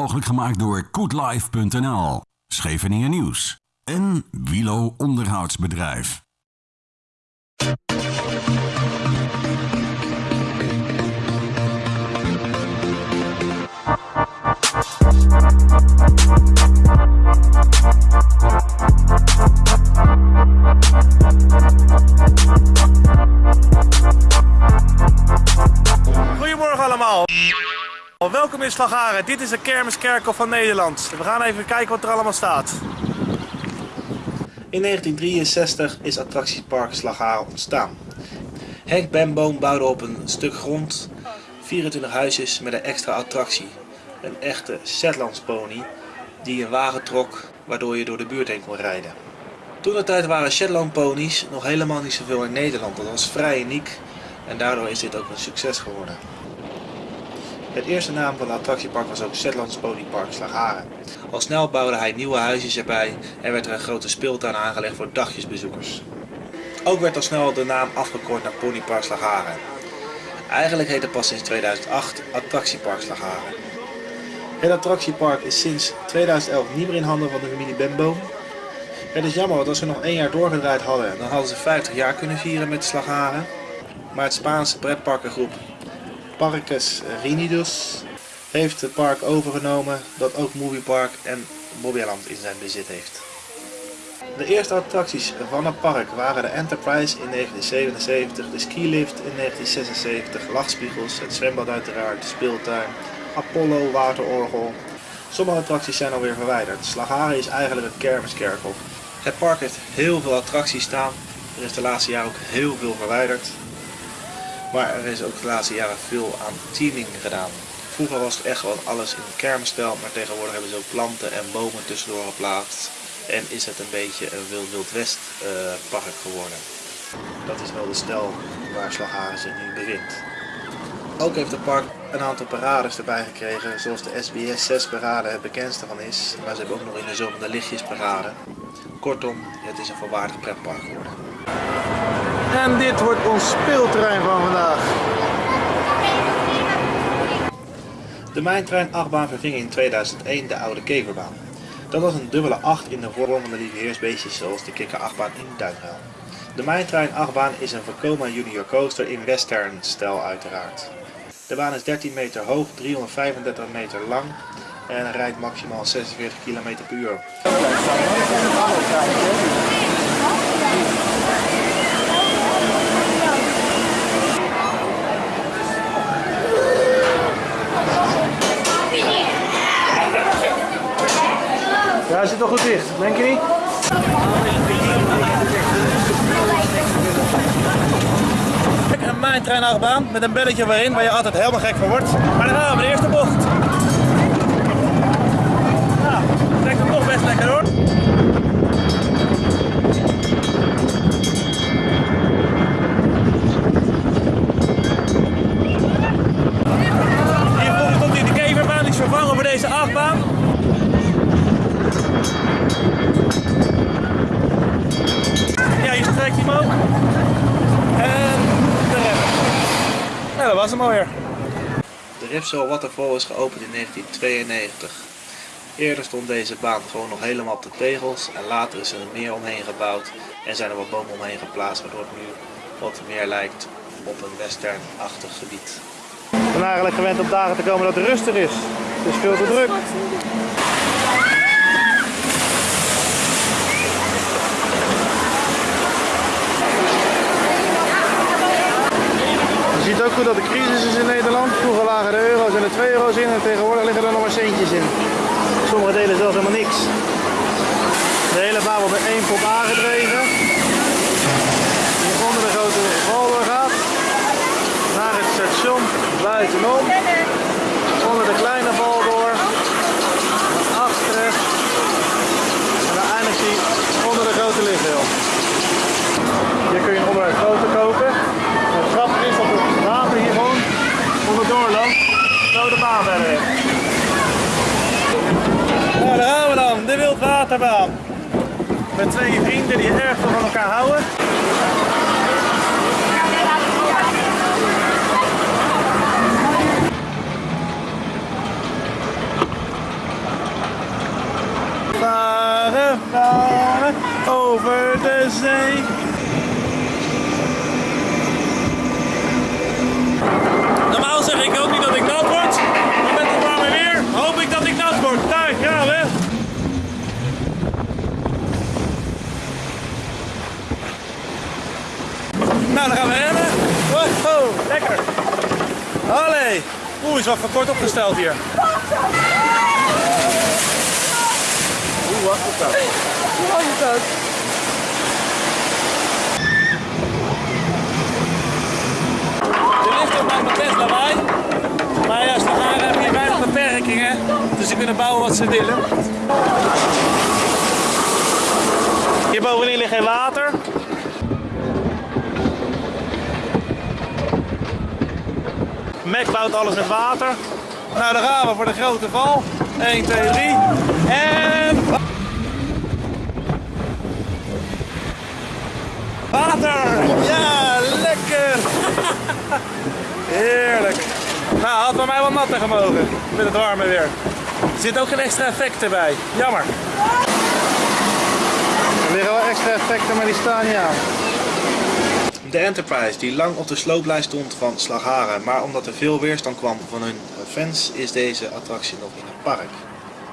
Mogelijk gemaakt door koetlife.nl, Scheveningen Nieuws en Wilo Onderhoudsbedrijf. Goedemorgen allemaal. Welkom in Slagharen. Dit is de kermiskerkel van Nederland. We gaan even kijken wat er allemaal staat. In 1963 is attractiepark Slagharen ontstaan. Henk Benboom bouwde op een stuk grond 24 huisjes met een extra attractie. Een echte Shetlandspony die een wagen trok waardoor je door de buurt heen kon rijden. Toen de tijd waren Shetland ponies nog helemaal niet zoveel in Nederland. Dat was vrij uniek en daardoor is dit ook een succes geworden. Het eerste naam van het attractiepark was ook Shetlands Ponypark Slagharen. Al snel bouwde hij nieuwe huisjes erbij en werd er een grote speeltuin aangelegd voor dagjesbezoekers. Ook werd al snel de naam afgekort naar Ponypark Slagharen. Eigenlijk heet het pas sinds 2008 Attractiepark Slagharen. Het attractiepark is sinds 2011 niet meer in handen van de familie Benboom. Het is jammer, want als ze nog één jaar doorgedraaid hadden, dan hadden ze 50 jaar kunnen vieren met Slagharen. Maar het Spaanse pretparkengroep Parques Reunidos heeft het park overgenomen dat ook Moviepark en Bobbejaanland in zijn bezit heeft. De eerste attracties van het park waren de Enterprise in 1977, de skilift in 1976, lachspiegels, het zwembad uiteraard, de speeltuin, Apollo waterorgel. Sommige attracties zijn alweer verwijderd. Slagharen is eigenlijk een kermiskerkel. Het park heeft heel veel attracties staan. Er is de laatste jaren ook heel veel verwijderd. Maar er is ook de laatste jaren veel aan teaming gedaan. Vroeger was het echt gewoon alles in kermisstijl, maar tegenwoordig hebben ze ook planten en bomen tussendoor geplaatst. En is het een beetje een Wild Wild West uh, park geworden. Dat is wel de stijl waar Slagharen nu bevindt. Ook heeft het park een aantal parades erbij gekregen, zoals de SBS 6 parade het bekendste van is. Maar ze hebben ook nog in de zomer de lichtjesparade. Kortom, het is een volwaardig pretpark geworden. En dit wordt ons speelterrein van vandaag. De Mijntrein 8-baan verving in 2001 de oude keverbaan. Dat was een dubbele 8 in de vorm van de liefheersbeestjes zoals de kikker 8-baan in Duinruil. De Mijntrein 8-baan is een Vekoma Junior Coaster in western stijl uiteraard. De baan is 13 meter hoog, 335 meter lang en rijdt maximaal 46 km per uur. Hij zit toch goed dicht, denk je niet? Een mijntreinachtbaan met een belletje waarin waar je altijd helemaal gek van wordt. Maar dan gaan we de eerste bocht. Nou, trekt hem toch best lekker hoor. Hier komt hij de keverbaan, die vervangen voor deze achtbaan. Ja, je trekt hem ook. En de rem. Nou, dat was hem alweer. De Ripsol Waterfall is geopend in 1992. Eerder stond deze baan gewoon nog helemaal op de tegels en later is er een meer omheen gebouwd en zijn er wat bomen omheen geplaatst waardoor het nu wat meer lijkt op een westernachtig gebied. Ik ben eigenlijk gewend op dagen te komen dat het rustig is. Het is veel te druk. Ziet ook goed dat de crisis is in Nederland. Vroeger lagen de euro's en de 2 euro's in en tegenwoordig liggen er nog maar centjes in. Sommige delen zelfs helemaal niks. De hele baan wordt met één pot aangedreven. Die onder de grote valder gaat. Naar het station buitenom. Onder de kleine val door. Naar achteren. En dan eindigt hij onder de grote lichtheel. Hier kun je onderuit grote kopen. Nou, daar gaan we dan, de wildwaterbaan. Met twee vrienden die erg van elkaar houden. Varen, varen over de zee. Nou, dan gaan we rennen. Wow, lekker. Allee. Oeh, is wat voor kort opgesteld hier. Oeh, wat is dat? Wat is dat? De lift maakt best lawaai. Maar ja, Slagaren hebben hier weinig beperkingen. Dus ze kunnen bouwen wat ze willen. Hier bovenin ligt geen water. Mac bouwt alles met water. Nou, daar gaan we voor de grote val. 1, 2, 3. En... Water! Ja, lekker! Heerlijk. Nou, had bij mij wel natter gemogen met het warme weer. Er zit ook geen extra effect erbij. Jammer. Er liggen wel extra effecten, maar die staan niet aan. De Enterprise, die lang op de slooplijst stond van Slagharen, maar omdat er veel weerstand kwam van hun fans, is deze attractie nog in het park.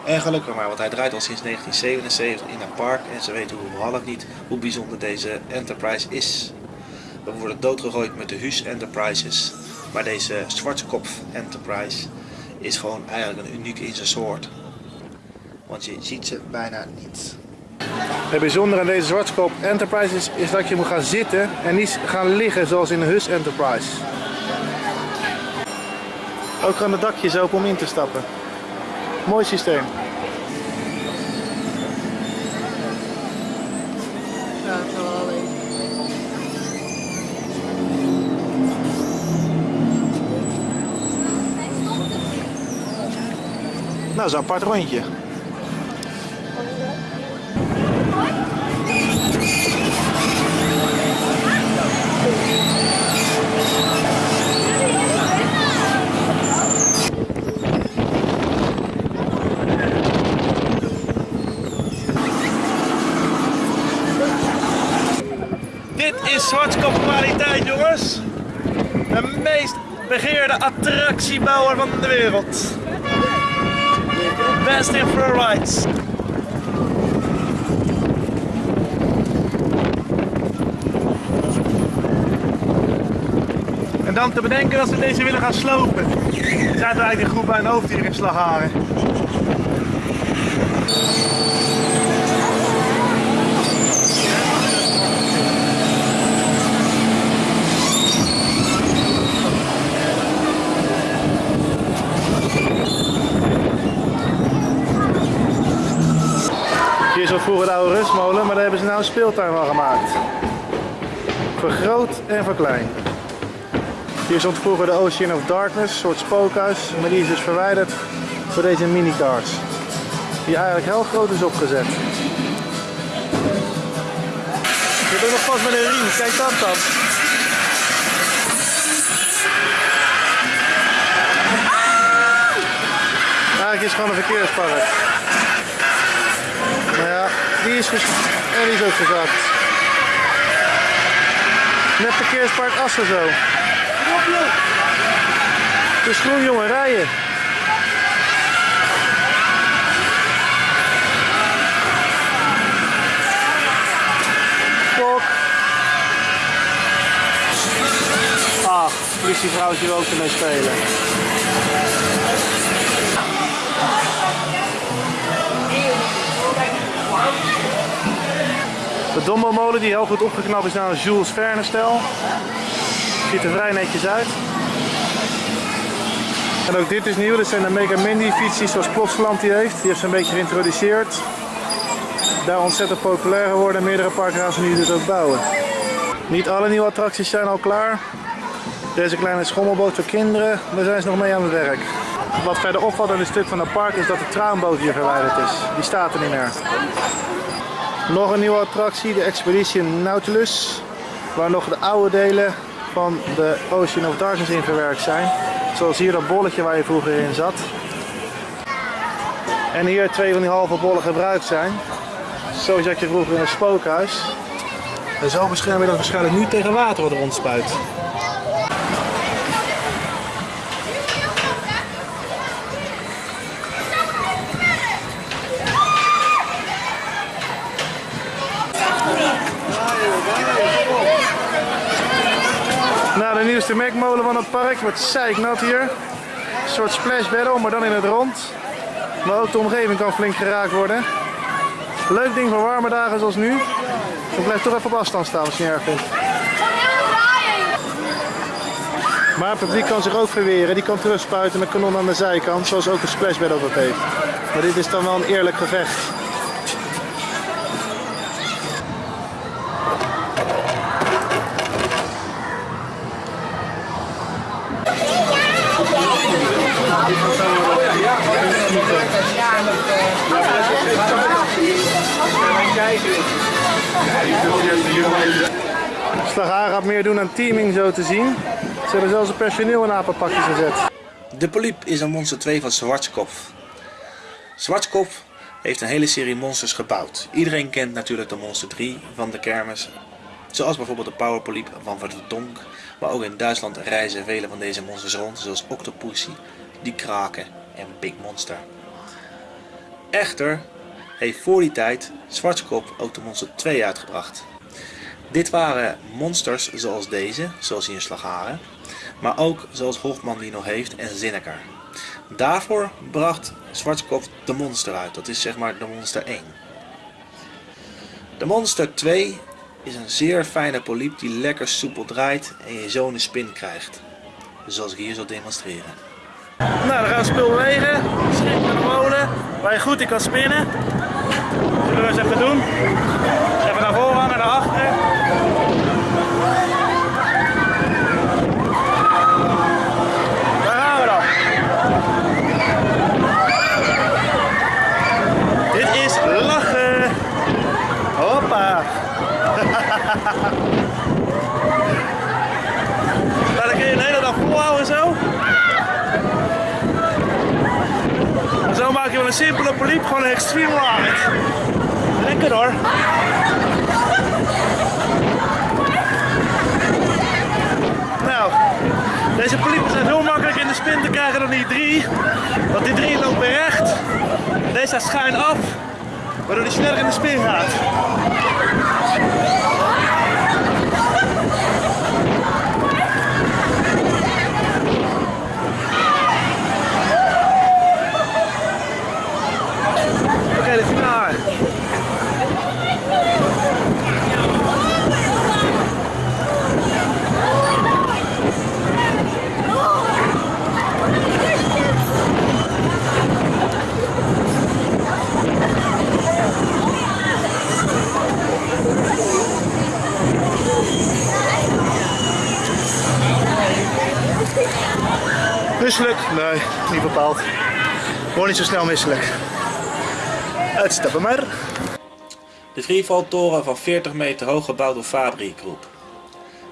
En gelukkig maar, want hij draait al sinds 1977 in het park en ze weten überhaupt niet hoe bijzonder deze Enterprise is. We worden doodgegooid met de Hus Enterprises, maar deze Schwarzkopf Enterprise is gewoon eigenlijk een uniek in zijn soort. Want je ziet ze bijna niet. Het bijzondere aan deze Zwartskop Enterprise is, is dat je moet gaan zitten en niet gaan liggen zoals in de Hus Enterprise. Ook gaan de dakjes open om in te stappen. Mooi systeem. Ja, het zal wel alleen. Nou, zo'n apart rondje. Is Zwartskop kwaliteit, jongens. De meest begeerde attractiebouwer van de wereld. Best in rides. En dan te bedenken dat ze deze willen gaan slopen. Er eigenlijk een groep bij een hoofd hier in Slagharen. Vroeger de oude rustmolen, maar daar hebben ze nou een speeltuin van gemaakt. Voor groot en voor klein. Hier stond vroeger de Ocean of Darkness, een soort spookhuis, maar die is dus verwijderd voor deze minicars. Die eigenlijk heel groot is opgezet. Je bent nog vast met een riem, kijk dat dan. Eigenlijk is het gewoon een verkeerspark. Die is, en die is ook gezakt. Net verkeerspark Assen zo. Het is groen jongen, rijden. Klok. Ach, politievrouwtje wil ook ermee spelen. De Dombo-molen die heel goed opgeknapt is naar een Jules Verne stijl. Ziet er vrij netjes uit. En ook dit is nieuw, dit zijn de Mega Mindy fietsjes zoals Plotseland die heeft. Die heeft ze een beetje geïntroduceerd. Daar ontzettend populair geworden. Meerdere ze nu dus ook bouwen. Niet alle nieuwe attracties zijn al klaar. Deze kleine schommelboot voor kinderen, daar zijn ze nog mee aan het werk. Wat verder opvalt in het stuk van het park is dat de traanboot hier verwijderd is. Die staat er niet meer. Nog een nieuwe attractie, de Expedition Nautilus. Waar nog de oude delen van de Ocean of Darkness in verwerkt zijn. Zoals hier dat bolletje waar je vroeger in zat. En hier twee van die halve bollen gebruikt zijn. Zoals dat je vroeger in een spookhuis. En zo bescherm je dat waarschijnlijk nu tegen water wat er rondspuit. Nou, de mekmolen van het park wordt zeiknat hier. Een soort splash battle, maar dan in het rond. Maar ook de omgeving kan flink geraakt worden. Leuk ding voor warme dagen zoals nu. Dan blijf toch even op afstand staan als je erg. Maar het publiek kan zich ook verweren. Die kan terugspuiten met kanon aan de zijkant, zoals ook de splash battle dat heeft. Maar dit is dan wel een eerlijk gevecht. Slagharen gaat meer doen aan teaming zo te zien. Ze hebben zelfs een personeel in apenpakjes gezet. De polyp is een monster 2 van Zwartskopf. Zwartskopf heeft een hele serie monsters gebouwd. Iedereen kent natuurlijk de monster 3 van de kermis. Zoals bijvoorbeeld de powerpolyp van Verdonk. Maar ook in Duitsland reizen vele van deze monsters rond. Zoals Octopussy, Die Kraken en Big Monster. Echter heeft voor die tijd Zwartskop ook de monster 2 uitgebracht. Dit waren monsters zoals deze, zoals hier in Slagharen, maar ook zoals Hofman die nog heeft en Zinneker. Daarvoor bracht Zwartskop de monster uit, dat is zeg maar de monster 1. De monster 2 is een zeer fijne polyp die lekker soepel draait en je zo een spin krijgt. Zoals ik hier zal demonstreren. Nou, dan gaan we spul bewegen. Schip met de molen, waar je goed in kan spinnen. Zullen we eens even doen. Even naar voren, naar achteren. Daar gaan we dan. Dit is lachen. Hoppa. Nou, dan kun je de hele dag volhouden zo. En zo maak je van een simpele poliep gewoon een extreme ride. Lekker hoor. Nou, deze poliepen zijn heel makkelijk in de spin te krijgen dan die drie. Want die drie weer recht. Deze staat schuin af, waardoor die sneller in de spin gaat. Misselijk? Nee, niet bepaald. Gewoon niet zo snel misselijk. Uitstappen maar. De freefall-toren van 40 meter hoog gebouwd door Fabri Groep.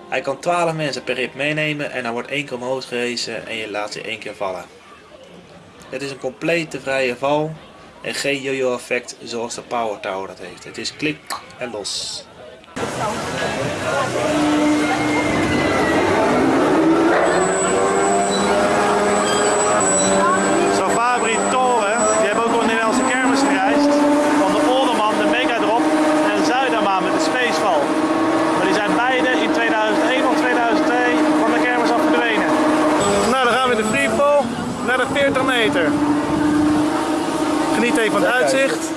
Hij kan 12 mensen per rip meenemen en hij wordt één keer omhoog gehezen en je laat ze één keer vallen. Het is een complete vrije val en geen yo-yo effect zoals de Power Tower dat heeft. Het is klik en los. Zo'n Fabri Toren, die hebben ook op de Nederlandse kermis gereisd. Van de Olderman, de Megadrop en Zuidermaan met de Spacefall. Maar die zijn beide in 2001 of 2002 van de kermis af verdwenen. Nou, dan gaan we in de freefall naar de 40 meter. Geniet even van het uitzicht.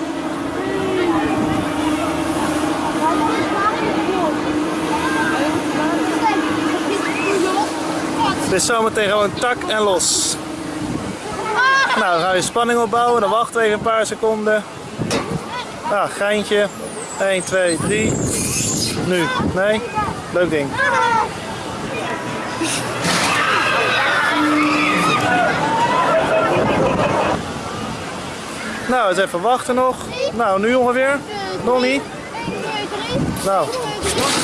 Zometeen gewoon tak en los. Nou, dan ga je spanning opbouwen, dan wachten we even een paar seconden. Ah, geintje. 1, 2, 3. Nu. Nee? Leuk ding. Nou, eens even wachten nog. Nou, nu ongeveer? Nog? Nou,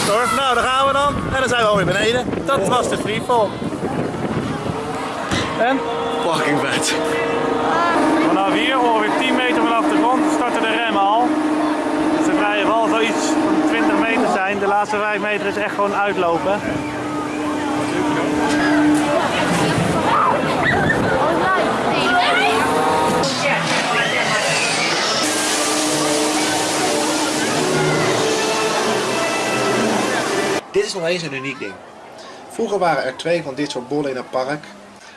door. Nou, daar gaan we dan. En dan zijn we alweer beneden. Dat was de freefall. En? Fucking vet. Vanaf hier, ongeveer 10 meter vanaf de grond, starten de remmen al. Ze vrije val zoiets van 20 meter zijn. De laatste 5 meter is echt gewoon uitlopen. Dit is nog eens een uniek ding. Vroeger waren er twee van dit soort bollen in een park,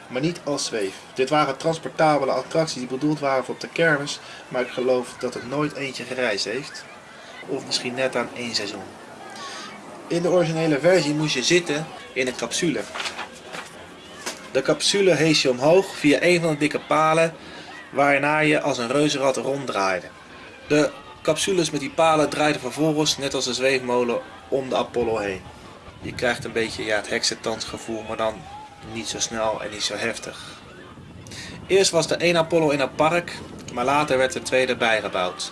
maar niet als zweef. Dit waren transportabele attracties die bedoeld waren voor op de kermis, maar ik geloof dat het nooit eentje gereisd heeft. Of misschien net aan één seizoen. In de originele versie moest je zitten in een capsule. De capsule hees je omhoog via een van de dikke palen, waarna je als een reuzenrad ronddraaide. De capsules met die palen draaiden vervolgens, net als een zweefmolen, om de Apollo heen. Je krijgt een beetje ja, het heksendansgevoel, maar dan niet zo snel en niet zo heftig. Eerst was er één Apollo in het park, maar later werd er tweede bijgebouwd.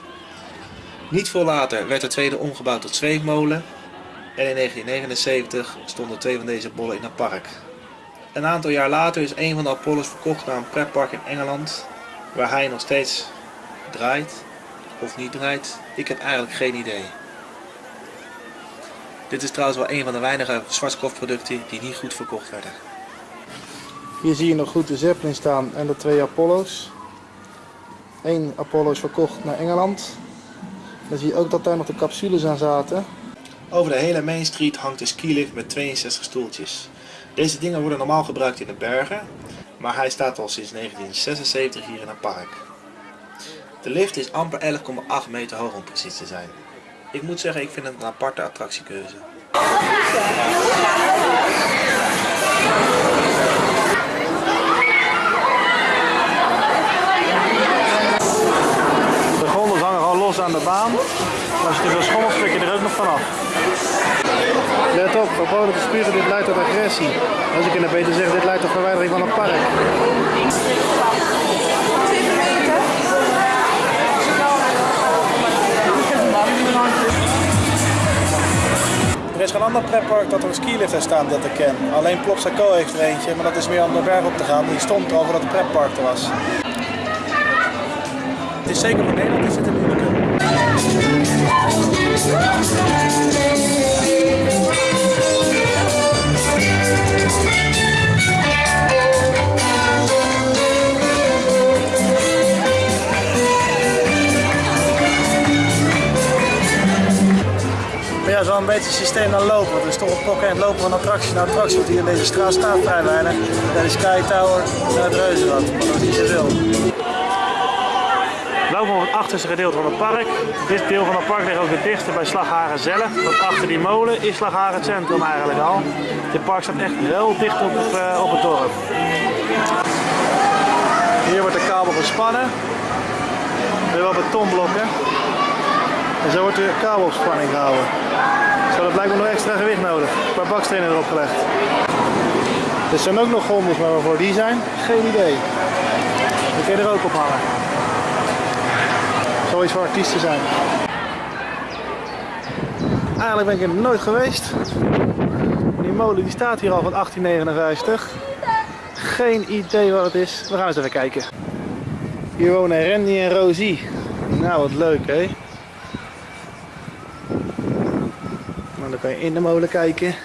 Niet veel later werd de tweede omgebouwd tot zweefmolen en in 1979 stonden twee van deze bollen in het park. Een aantal jaar later is een van de Apollo's verkocht naar een pretpark in Engeland, waar hij nog steeds draait of niet draait. Ik heb eigenlijk geen idee. Dit is trouwens wel een van de weinige Schwarzkopf-producten die niet goed verkocht werden. Hier zie je nog goed de Zeppelin staan en de twee Apollo's. Eén Apollo is verkocht naar Engeland. Dan zie je ook dat daar nog de capsules aan zaten. Over de hele Main Street hangt een skilift met 62 stoeltjes. Deze dingen worden normaal gebruikt in de bergen, maar hij staat al sinds 1976 hier in het park. De lift is amper 11,8 meter hoog om precies te zijn. Ik moet zeggen, ik vind het een aparte attractiekeuze. De gondels hangen gewoon los aan de baan. Maar als je te veel schommelt, trek je er ook nog vanaf. Let op, verboden te spuren, dit leidt tot agressie. Als ik in het beter zeg, dit leidt tot verwijdering van het park. Er is geen ander pretpark dat er een skilift heeft staan dat ik ken. Alleen Plopsaco heeft er eentje, maar dat is meer om de berg op te gaan. Die stond er over dat het pretpark er was. Het is zeker voor Nederland is het een moeilijke. Ja, zo een beetje het systeem dan lopen. Er is toch een pokken en het lopen van attractie naar attractie. Want hier in deze straat staat vrij weinig. De Sky Tower naar het Reuzenrad. Dat is zoveel. Lopen op het achterste gedeelte van het park. Dit deel van het park ligt ook het dichtste bij Slagharen zelf. Want achter die molen is Slagharen centrum eigenlijk al. Dit park staat echt heel dicht op het, eh, op het dorp. Hier wordt de kabel gespannen. Weer wel betonblokken. En zo wordt de kabel op spanning gehouden. Zo dat me nog extra gewicht nodig. Een paar bakstenen erop gelegd. Er zijn ook nog gondels, maar waarvoor die zijn, geen idee. Die kun je er ook op hangen. Voor artiesten zijn. Eigenlijk ben ik er nooit geweest. Die molen die staat hier al van 1859. Geen idee wat het is. We gaan eens even kijken. Hier wonen Randy en Rosie. Nou, wat leuk hè. Nou, dan kan je in de molen kijken.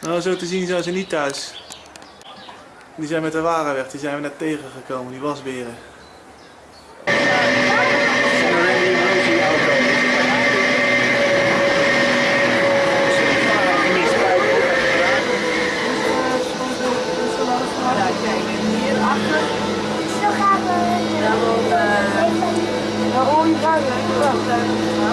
Nou, zo te zien zijn ze niet thuis. Die zijn met de waren weg, die zijn we net tegengekomen, die wasberen. Well,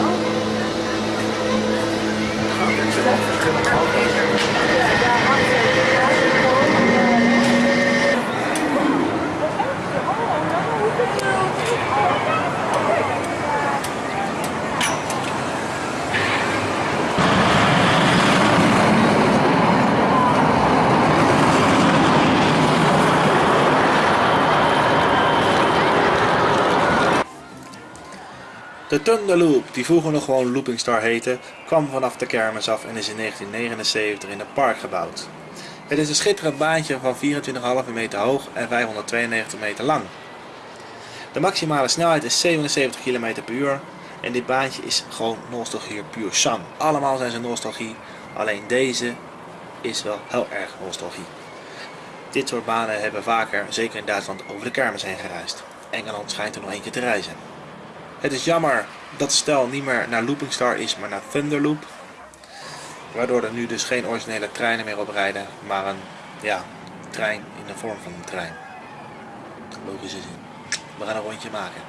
De Thunderloop, die vroeger nog gewoon Looping Star heette, kwam vanaf de kermis af en is in 1979 in het park gebouwd. Het is een schitterend baantje van 24,5 meter hoog en 592 meter lang. De maximale snelheid is 77 km per uur En dit baantje is gewoon nostalgie puur sang. Allemaal zijn ze nostalgie, alleen deze is wel heel erg nostalgie. Dit soort banen hebben vaker, zeker in Duitsland, over de kermis heen gereisd. Engeland schijnt er nog keer te reizen. Het is jammer dat de stel niet meer naar Looping Star is, maar naar Thunderloop. Waardoor er nu dus geen originele treinen meer op rijden, maar een ja, trein in de vorm van een trein. Logische zin. We gaan een rondje maken.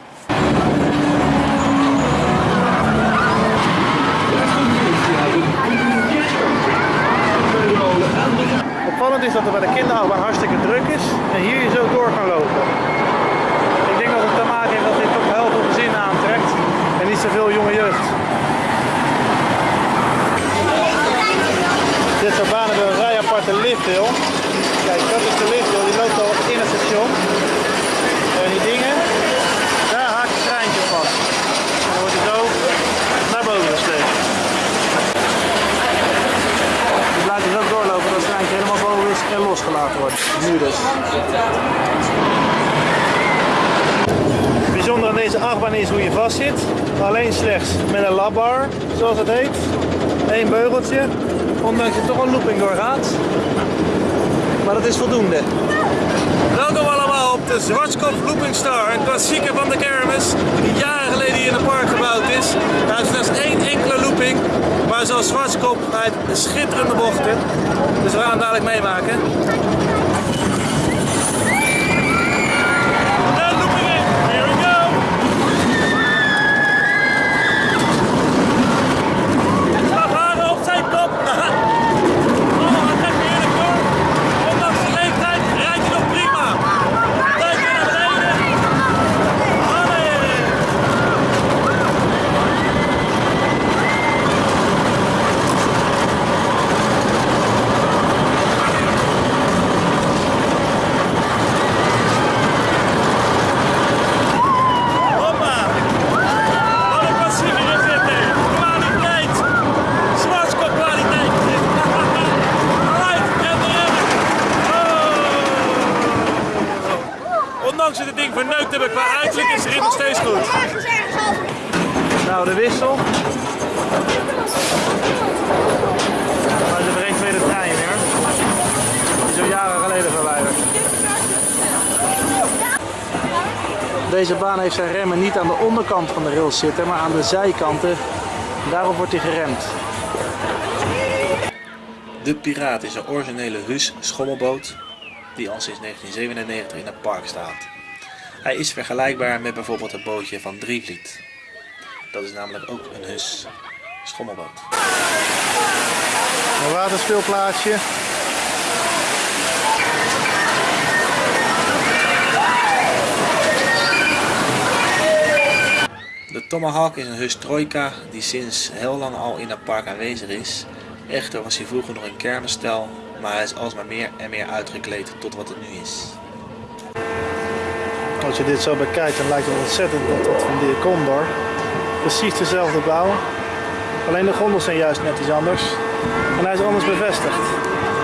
Opvallend is dat er bij de kinderachtbaan hartstikke druk is en hier je zo door kan lopen. Ik denk dat het te maken heeft dat dit toch heel veel gezinnen aantrekt en niet zoveel jonge jeugd. Dit soort banen hebben een vrij aparte lifthill. Kijk, dat is de lifthill, die loopt al in het station. En die dingen, daar haakt het treintje vast. En dan wordt hij zo naar boven gesleept. Die blijft dus ook doorlopen dat het treintje helemaal boven is en losgelaten wordt. Nu dus. Het bijzondere aan deze achtbaan is hoe je vast zit. Alleen slechts met een labbar, zoals het heet. Eén beugeltje, ondanks je toch een looping doorgaat. Maar dat is voldoende. Welkom allemaal op de Zwartskop Looping Star, een klassieker van de kermis die jaren geleden hier in het park gebouwd is. Hij heeft slechts één enkele looping, maar zoals Zwartskop heeft schitterende bochten. Dus we gaan het dadelijk meemaken. En looping in, here we go! Slagharen op zijn kop! Oh, hij trekt heerlijk door. Ondanks de leeftijd rijdt hij nog prima. Duik weer naar beneden. Allee. Hoppa. Wat een klassieker is dit, hè. Kwaliteit. Zwartskop kwaliteit. Live en erin. Oh. Ondanks dat het ding verneukt hebben qua uiterlijk is erin nog steeds goed. Nou, de wissel. Maar ze brengt weer de trein weer. Die is al jaren geleden verwijderd. Deze baan heeft zijn remmen niet aan de onderkant van de rails zitten, maar aan de zijkanten. Daarop wordt hij geremd. De Piraat is een originele Hus schommelboot die al sinds 1997 in het park staat. Hij is vergelijkbaar met bijvoorbeeld het bootje van Drievliet. Dat is namelijk ook een Hus schommelboot. Een waterspeelplaatsje. Tomahawk is een Hus Troika die sinds heel lang al in het park aanwezig is. Echter was hij vroeger nog een kermisstel, maar hij is alsmaar meer en meer uitgekleed tot wat het nu is. Als je dit zo bekijkt, dan lijkt het ontzettend op dat van de Condor. Precies dezelfde bouw. Alleen de gondels zijn juist net iets anders. En hij is anders bevestigd.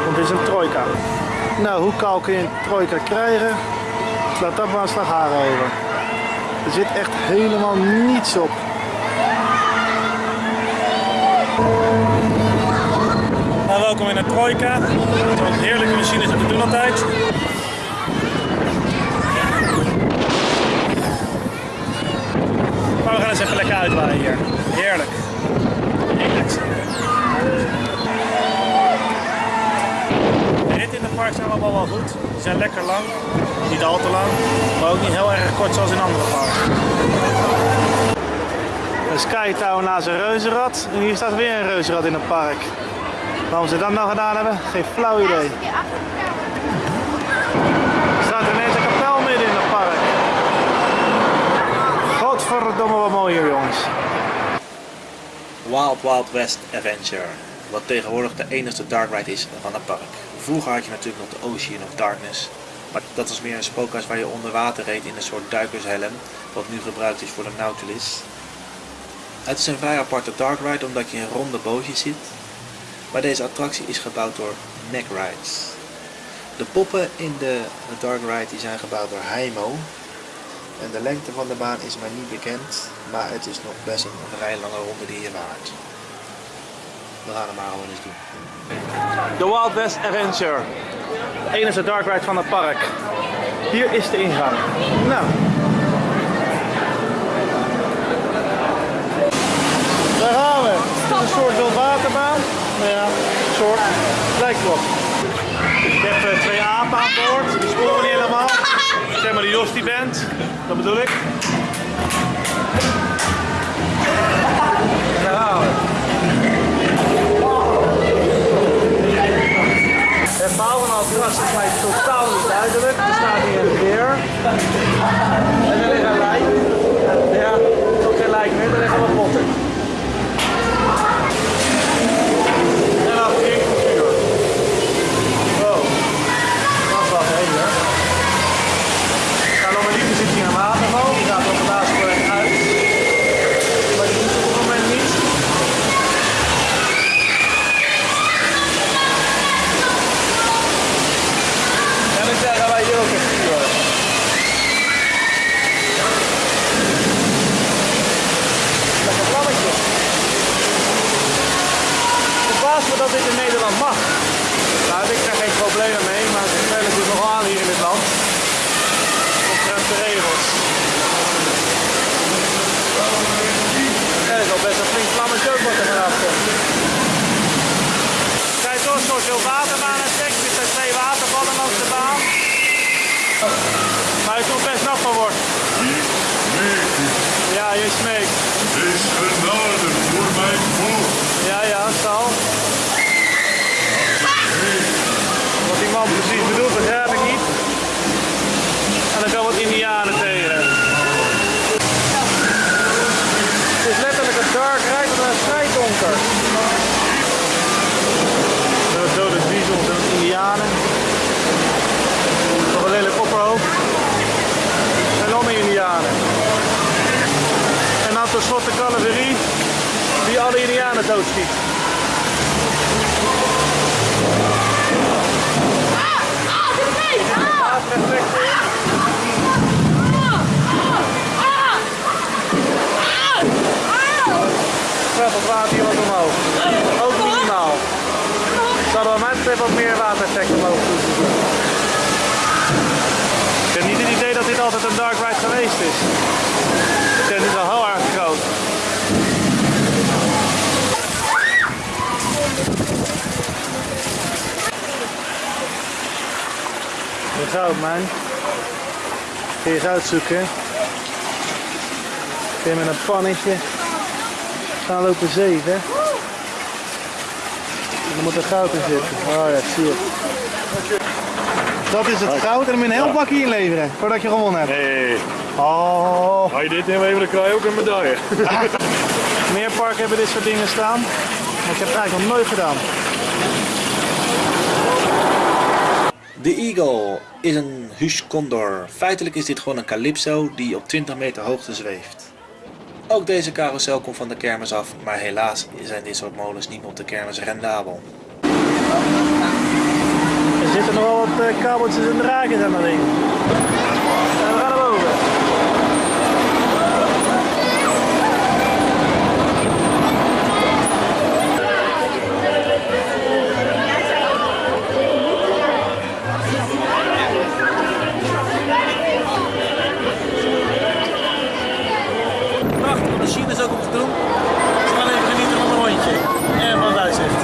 Want het is een trojka. Nou, hoe kaal kun je een trojka krijgen? Laat dat maar een slag haren over. Er zit echt helemaal niets op. Nou, welkom in de trojka. Zo'n heerlijke machines uit de toen altijd. Maar we gaan eens even lekker uitwaaien hier. Allemaal wel goed. Die zijn lekker lang. Niet al te lang. Maar ook niet heel erg kort zoals in andere parken. Een skytower naast een reuzenrad. En hier staat weer een reuzenrad in het park. Waarom ze dat nou gedaan hebben, geen flauw idee. Er staat ineens een kapel midden in het park. Godverdomme wat mooi hier jongens. Wild Wild West Adventure, wat tegenwoordig de enige dark ride is van het park. Vroeger had je natuurlijk nog de Ocean of Darkness, maar dat was meer een spookhuis waar je onder water reed in een soort duikershelm, wat nu gebruikt is voor de Nautilus. Het is een vrij aparte dark ride omdat je in ronde bootjes zit, maar deze attractie is gebouwd door Neck Rides. De poppen in de dark ride zijn gebouwd door Heimo En de lengte van de baan is mij niet bekend, maar het is nog best een vrij lange ronde die je waard. We gaan hem maar gewoon eens doen. De Wild West Adventure. De dark ride van het park. Hier is de ingang. Nou. Daar gaan we. Een soort wildwaterbaan. Nou ja, een soort. Erop. Ik heb eh, twee apen aan boord. Die sporen niet helemaal. Zeg maar die bent. Dat bedoel ik. Verhaal van Altras is mij totaal niet duidelijk. Er staat hier een beer. En er liggen lijken. Ja, ook geen lijken meer, er liggen wat potten. En dan ging het vuur. Wow. Dat is wat heen hoor. Nou, normaliter zit hier een waterval. Die gaat op de basisweg uit. Maar die doet het op het moment niet. En ik zeggen wij hier ook een vuur. Lekker vlammetje. Het verbaast me dat dit in Nederland mag. Nou, heb ik daar geen problemen mee, maar het spelen natuurlijk nog aan hier in dit land. Omtrent de regels. Ja, dat is al best een flink vlammetje ook wat er vanaf komt. Kijk door, zoals veel waterbaan en seks. Er zijn twee watervallen langs de baan. Maar je komt best nat van wordt. Ja, je smeekt. is genade voor mijn volk. Ja, ja, zal. Wat die man precies bedoelt, begrijp ik niet. En dan kan wat indianen tegen. Het is letterlijk een dark maar een vrij donker. Zo dode diesels en indianen. Nog een lelijk opperhoofd. En meer indianen. En dan tenslotte cavalerie die alle indianen doodschiet. Het water hier wat omhoog. Ook minimaal. Zouden we mij betreft wat meer watereffect omhoog moeten doen. Ik heb niet het idee dat dit altijd een dark ride geweest is. Ik vind het wel heel erg groot. De goudmijn. Kun je eens uitzoeken. Kun je met een pannetje gaan lopen zeven. Er moet er goud in zitten. Oh ja, zie het. Dat is het goud en dan je een heel bakje inleveren voordat je gewonnen hebt. Nee, Oh. als je dit inlevert, dan krijg je ook een medaille. Meer parken hebben dit soort dingen staan. Maar ik heb het eigenlijk nog nooit gedaan. De Eagle is een Hush Condor. Feitelijk is dit gewoon een Calypso die op 20 meter hoogte zweeft. Ook deze carousel komt van de kermis af, maar helaas zijn dit soort molens niet op de kermis rendabel. Er zitten nog wel wat eh, kabeltjes en draadjes aan dat ding. Prachtige machines ook om te doen. We gaan even genieten van een rondje. En van het uitzicht.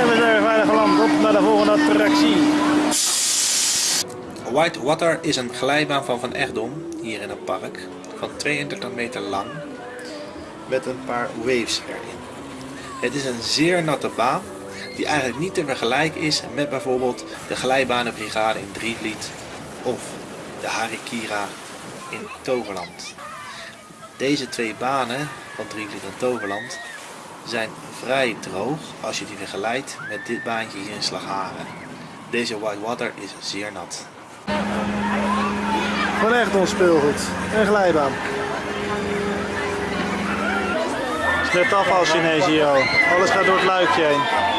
En we zijn weer veilig geland op naar de volgende attractie. White Water is een glijbaan van Van Egdom, hier in het park, van 32 meter lang, met een paar waves erin. Het is een zeer natte baan, die eigenlijk niet te vergelijken is met bijvoorbeeld de glijbanenbrigade in Drievliet of de Harikira in Toverland. Deze twee banen van Drievliet en Toverland zijn vrij droog als je die vergelijkt met dit baantje hier in Slagharen. Deze whitewater is zeer nat. Gewoon echt ons speelgoed. Een glijbaan. Het is net afwas ineens hier al. Alles gaat door het luikje heen.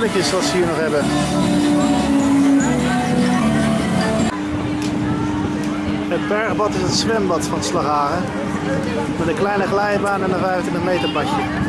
Hier nog hebben. Het bergbad is het zwembad van Slagharen. Met een kleine glijbaan en een 25 meter badje.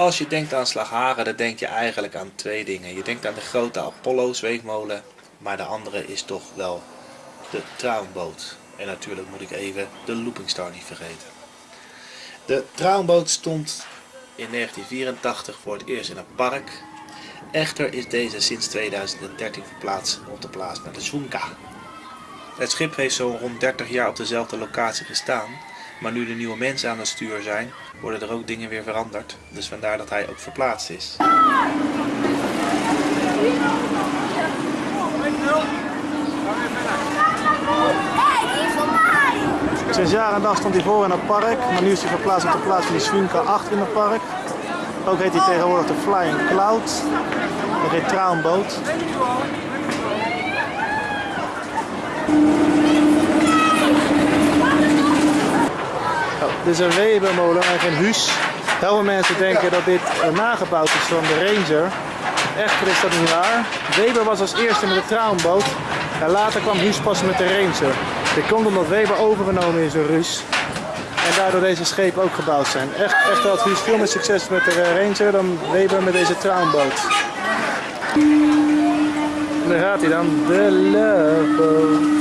Als je denkt aan Slagharen, dan denk je eigenlijk aan twee dingen. Je denkt aan de grote Apollo zweefmolen, maar de andere is toch wel de Traumboot. En natuurlijk moet ik even de Looping Star niet vergeten. De Traumboot stond in 1984 voor het eerst in een park. Echter is deze sinds 2013 verplaatst op de plaats naar de Zunka. Het schip heeft zo'n rond 30 jaar op dezelfde locatie gestaan, maar nu de nieuwe mensen aan het stuur zijn, worden er ook dingen weer veranderd. Dus vandaar dat hij ook verplaatst is. Sinds jaar en dag stond hij voor in het park, maar nu is hij verplaatst op de plaats van die Swinka 8 in het park. Ook heet hij tegenwoordig de Flying Cloud. Dat heet Traumboot. Dit is een Webermolen en geen huis. Heel veel mensen denken dat dit eh, nagebouwd is van de Ranger. Echter is dat niet waar. Weber was als eerste met de Traumboot. En later kwam Huus pas met de Ranger. Dit komt omdat Weber overgenomen is door Ruus. En daardoor deze schepen ook gebouwd zijn. Echt, echt had Huus veel meer succes met de eh, Ranger dan Weber met deze Traumboot. En daar gaat hij dan. De Love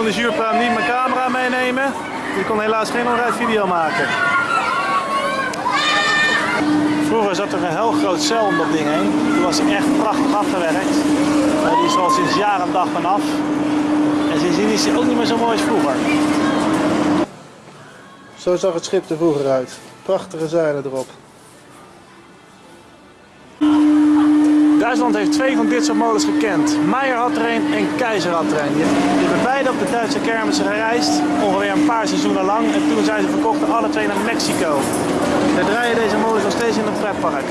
van de zuurpraam niet mijn camera meenemen. Ik kon helaas geen onrijd video maken. Vroeger zat er een heel groot cel om dat ding heen. Die was echt prachtig afgewerkt. Maar die is al sinds jaar en dag vanaf. En sindsdien is hij ook niet meer zo mooi als vroeger. Zo zag het schip er vroeger uit. Prachtige zeilen erop. Duitsland heeft twee van dit soort molens gekend. Meijer had er een en Keizer had er een. Beide op de Duitse kermissen gereisd, ongeveer een paar seizoenen lang. En toen zijn ze verkocht alle twee naar Mexico. Daar draaien deze molens nog steeds in het pretpark.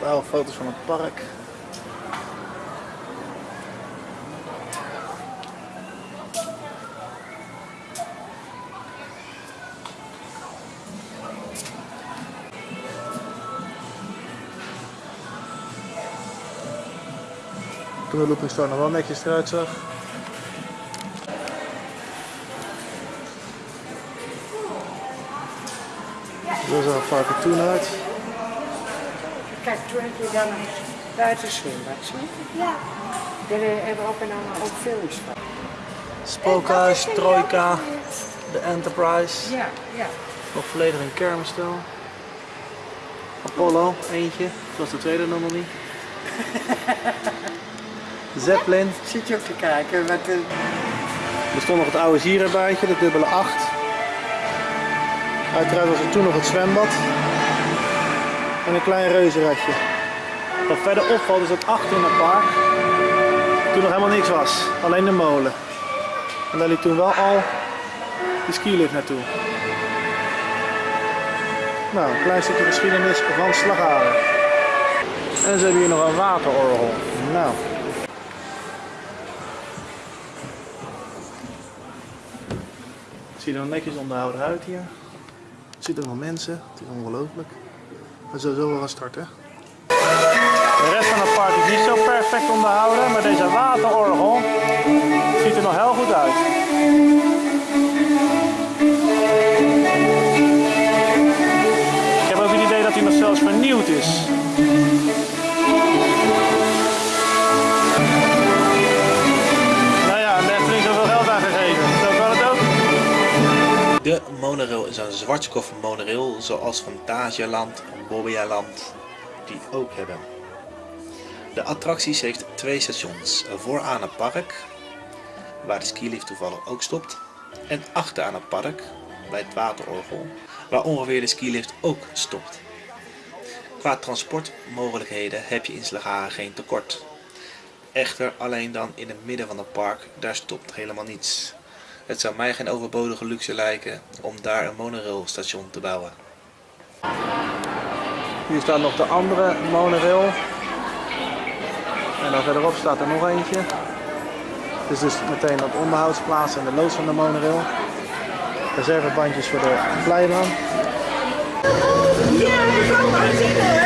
Daar foto's van het park. Toen de looping nog wel netjes eruit zag. Zo zag het park er toen uit. Kijk, toen heb je dan een buitenzwembad, zie? Ja. Daar hebben we ook en allemaal ook films van. Spookhuis, Trojka, De Enterprise. Ja, ja. Nog volledig in kermisstijl. Apollo, eentje. Zoals de tweede nog niet. Zeppelin. Zit je ook te kijken wat de... Er stond nog het oude zierenbuitje, de dubbele 8. Uiteraard was er toen nog het zwembad. En een klein reuzenradje. Wat verder opvalt is dat achter in het park toen nog helemaal niks was. Alleen de molen. En daar liep toen wel al de skilift naartoe. Nou, een klein stukje geschiedenis van Slagharen. En ze hebben hier nog een waterorgel. Nou. Ziet er nog netjes onderhouden uit hier. Er zitten nog mensen, het is ongelooflijk. We zullen zo wel gaan starten. De rest van het park is niet zo perfect onderhouden, maar deze waterorgel ziet er nog heel goed uit. Ik heb ook het idee dat hij nog zelfs vernieuwd is. Monorail is een Zwartskoff monorail zoals Fantasieland en Bobbejaanland die ook hebben. De attracties heeft twee stations. Vooraan het park, waar de skilift toevallig ook stopt. En achteraan het park, bij het waterorgel, waar ongeveer de skilift ook stopt. Qua transportmogelijkheden heb je in Slagharen geen tekort. Echter alleen dan in het midden van het park, daar stopt helemaal niets. Het zou mij geen overbodige luxe lijken om daar een monorailstation te bouwen. Hier staat nog de andere monorail. En dan verderop staat er nog eentje. Dit is dus meteen op onderhoudsplaats en de loods van de monorail. Reservebandjes voor de glijbaan. Ja,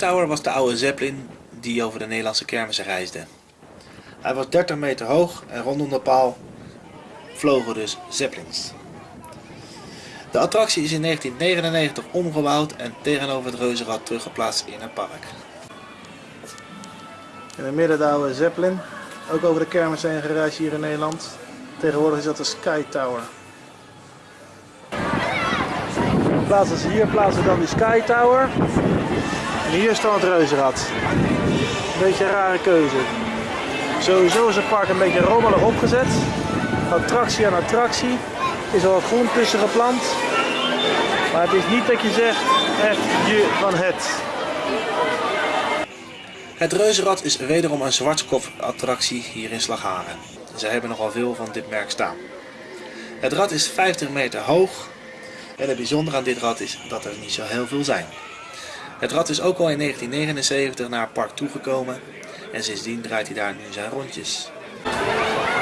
Tower was de oude Zeppelin die over de Nederlandse kermissen reisde. Hij was 30 meter hoog en rondom de paal vlogen dus Zeppelins. De attractie is in 1999 omgebouwd en tegenover het reuzenrad teruggeplaatst in het park. In het midden de oude Zeppelin. Ook over de kermis heen gereisd hier in Nederland. Tegenwoordig is dat de Sky Tower. Plaatsen ze hier, plaatsen dan die Sky Tower. En hier staat het reuzenrad. Een beetje een rare keuze. Sowieso is het park een beetje rommelig opgezet. Attractie aan attractie. Is er wat groen tussen geplant. Maar het is niet dat je zegt echt je van het. Het reuzenrad is wederom een zwartskop attractie hier in Slagharen. Ze hebben nogal veel van dit merk staan. Het rad is 50 meter hoog en het bijzondere aan dit rad is dat er niet zo heel veel zijn. Het rad is ook al in 1979 naar het park toegekomen en sindsdien draait hij daar nu zijn rondjes.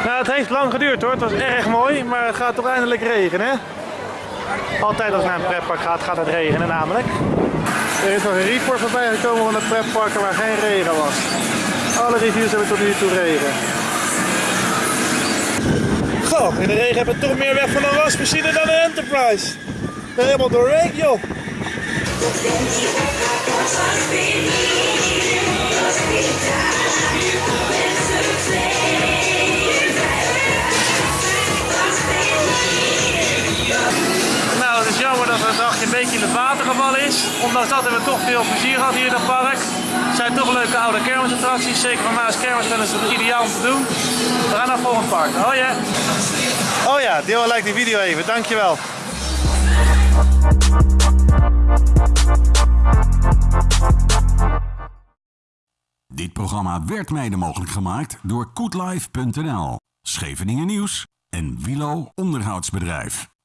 Nou, het heeft lang geduurd hoor. Het was erg mooi, maar het gaat toch eindelijk regenen. Altijd als het naar een pretpark gaat, gaat het regenen namelijk. Er is nog een report voorbij gekomen van de pretparken waar geen regen was. Alle reviews hebben tot nu toe regen. Goh, in de regen hebben we toch meer weg van een wasmachine dan een Enterprise. Ben helemaal doorheen joh. Nou, het is jammer dat het dagje een beetje in het water gevallen is. Ondanks dat hebben we toch veel plezier gehad hier in het park. Het zijn toch leuke oude kermisattracties. Zeker voor mij als kermisfan is het ideaal om te doen. We gaan naar volgende park. Oh ja, Oh ja, deel en like die video even. Dankjewel. Dit programma werd mede mogelijk gemaakt door koetlife.nl, Scheveningen Nieuws en Wilo Onderhoudsbedrijf.